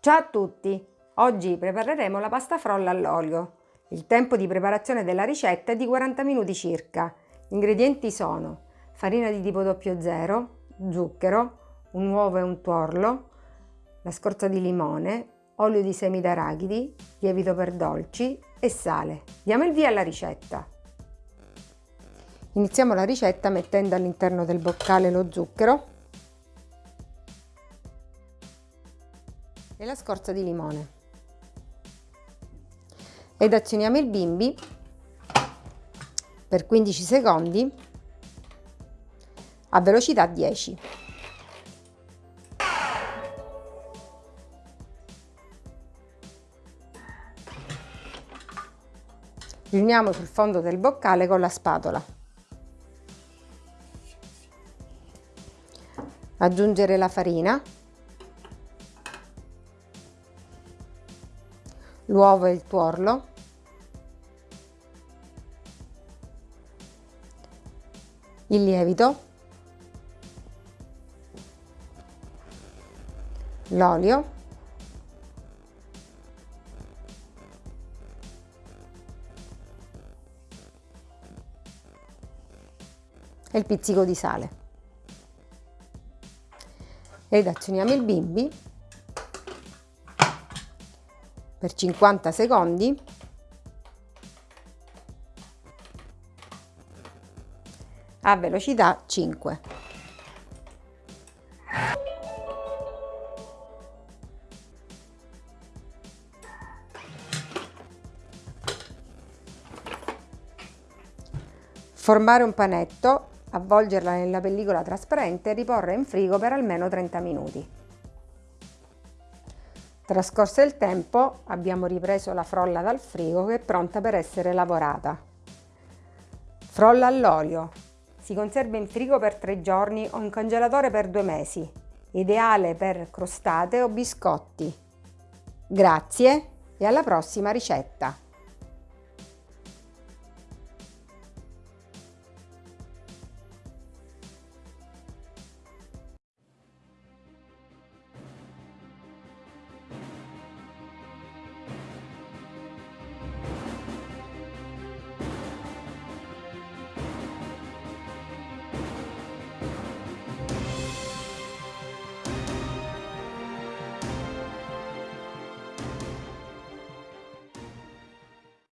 Ciao a tutti! Oggi prepareremo la pasta frolla all'olio. Il tempo di preparazione della ricetta è di 40 minuti circa. Gli ingredienti sono farina di tipo 00, zucchero, un uovo e un tuorlo, la scorza di limone, olio di semi d'arachidi, lievito per dolci e sale. Diamo il via alla ricetta. Iniziamo la ricetta mettendo all'interno del boccale lo zucchero e la scorza di limone ed azioniamo il bimbi per 15 secondi a velocità 10. Riuniamo sul fondo del boccale con la spatola. Aggiungere la farina l'uovo e il tuorlo, il lievito, l'olio, e il pizzico di sale. Ed azioniamo il bimbi per 50 secondi a velocità 5. Formare un panetto, avvolgerla nella pellicola trasparente e riporre in frigo per almeno 30 minuti. Trascorso il tempo abbiamo ripreso la frolla dal frigo che è pronta per essere lavorata. Frolla all'olio. Si conserva in frigo per tre giorni o in congelatore per due mesi. Ideale per crostate o biscotti. Grazie e alla prossima ricetta!